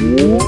Whoa.